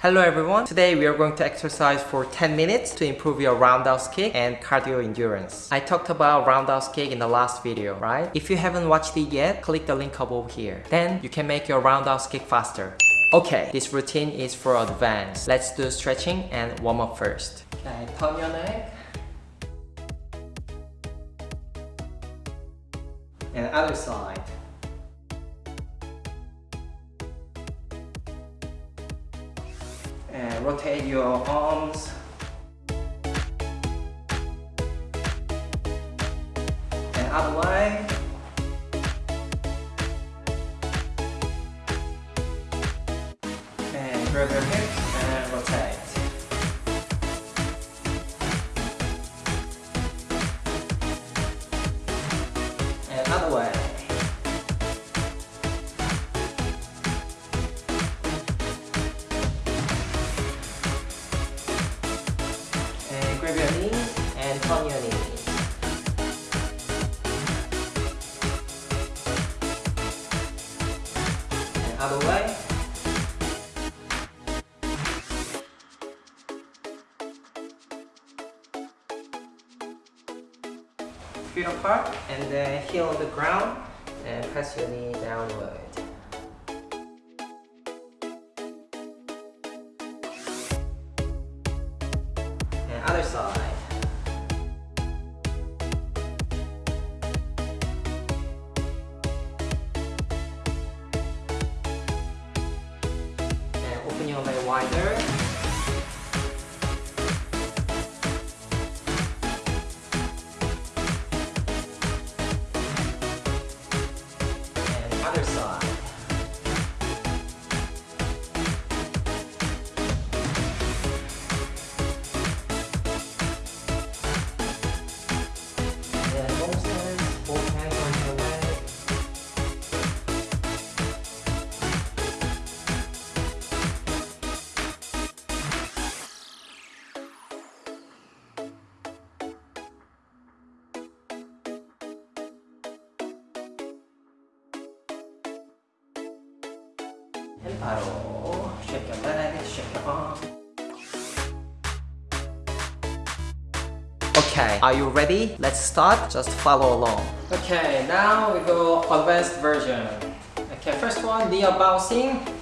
Hello everyone, today we are going to exercise for 10 minutes to improve your roundhouse kick and cardio endurance. I talked about roundhouse kick in the last video, right? If you haven't watched it yet, click the link above here. Then you can make your roundhouse kick faster. Okay, this routine is for advanced. Let's do stretching and warm up first. Okay, turn your neck. And other side. And rotate your arms. And other way Feet apart and uh, then heel on the ground and press your knee downward. and other side. And open your leg wider. 바로. Okay, are you ready? Let's start. Just follow along. Okay, now we go advanced version. Okay, first one, knee bouncing.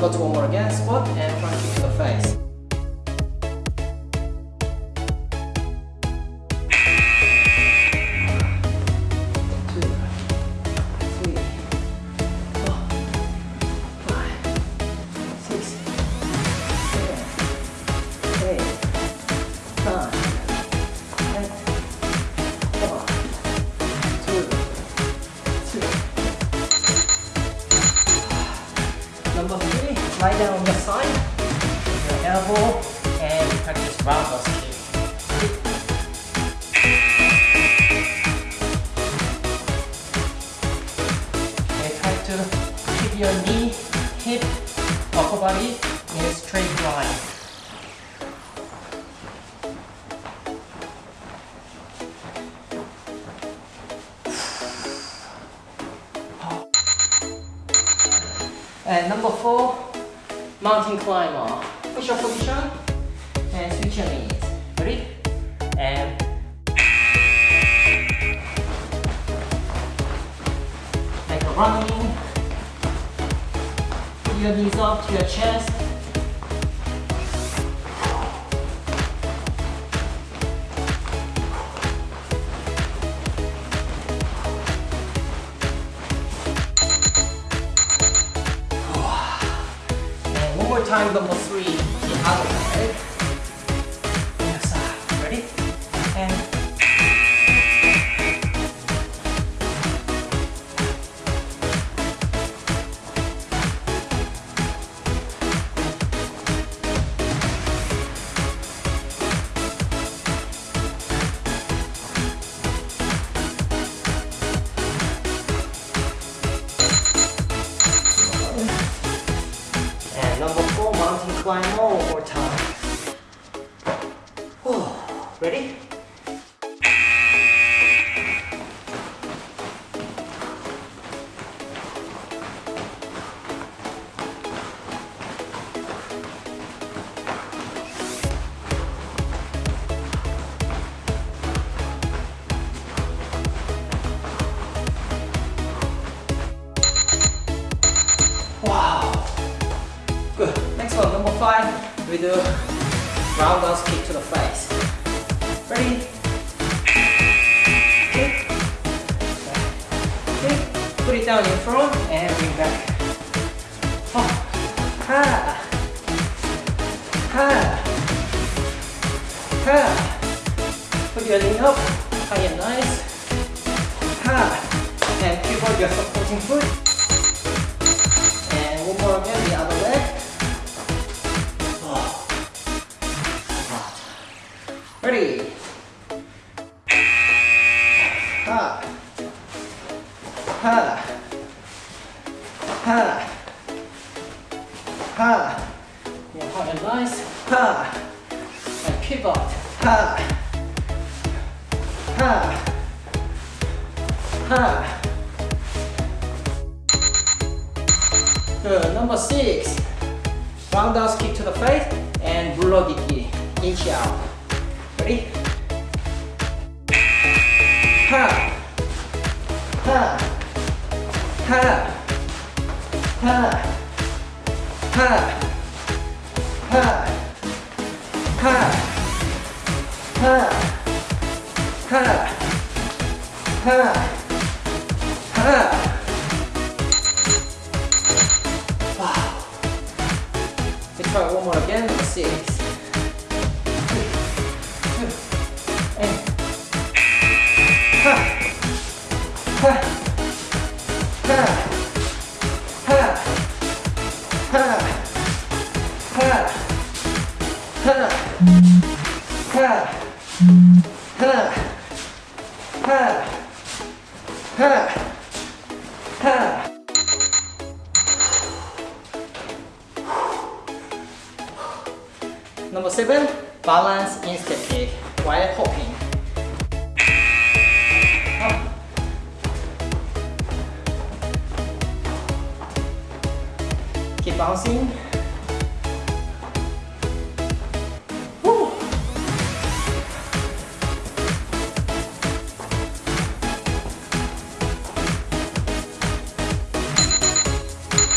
Number two, one more again, squat and front kick to the face. lie down on the side, your elbow, and practice roundhouse kick. Okay, try to keep your knee, hip, upper body in a straight line. And number four, mountain climber. Push up position and switch your knees. Ready? And like a running. Put your knees up to your chest. Time, number three, Ready? Wow. Good. Next one, number five, we do roundhouse kick to the face. Ready? Kick. Kick. Put it down in front and bring back. Oh. Ha. Ha. Ha. Put your knee up, high and nice. Ha. And pivot your supporting foot. Ha. And pivot. Ha. Ha. Ha. Good. Number six. Roundhouse kick to the face and bulldoggy inch out. Ready? Ha. Ha. Ha. Ha. Ha. Ha. ห้าห้าห้าห้าห้าว้าว let's try one more again six Number seven, balance instep kick while hopping. Keep bouncing.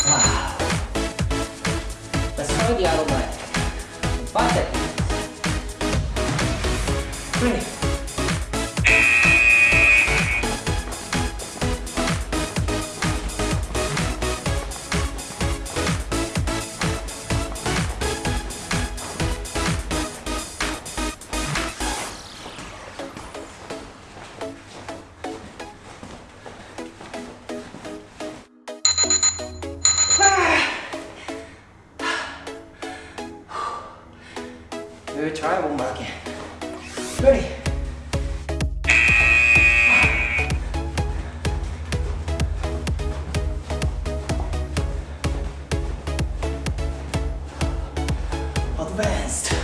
Wow. Let's try the other leg. Try one more again. Ready? Advanced.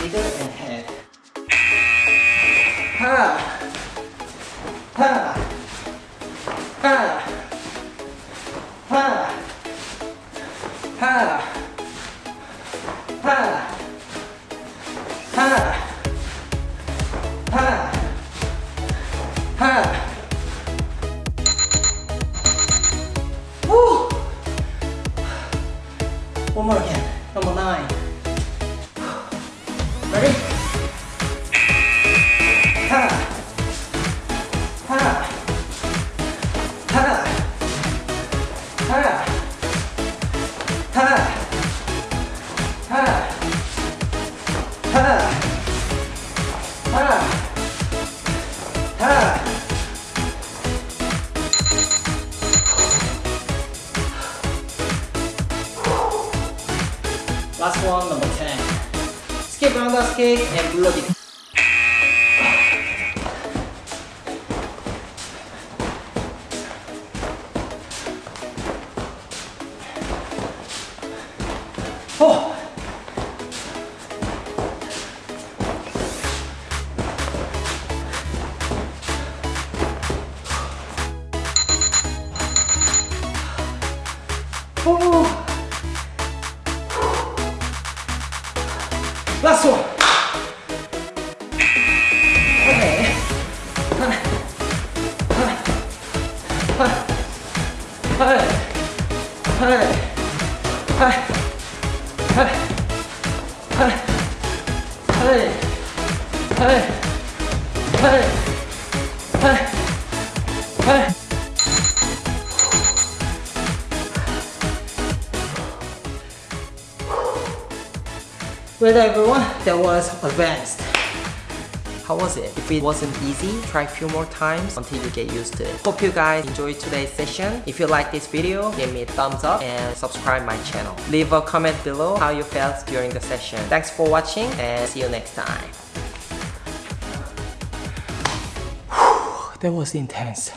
Middle and head. Ha! Ha! Ha! Ha! Ha! Ha! Ha! Ha! Ha! Woo! One more again. Number nine. Ready? Ha! Ha! Ha! Ha! Ha! Ha! Ha! Ha! Ha! Last one, number cake, pandas cake, and bloody Well everyone, that was advanced. How was it? If it wasn't easy, try a few more times until you get used to it. Hope you guys enjoyed today's session. If you like this video, give me a thumbs up and subscribe my channel. Leave a comment below how you felt during the session. Thanks for watching and see you next time. that was intense.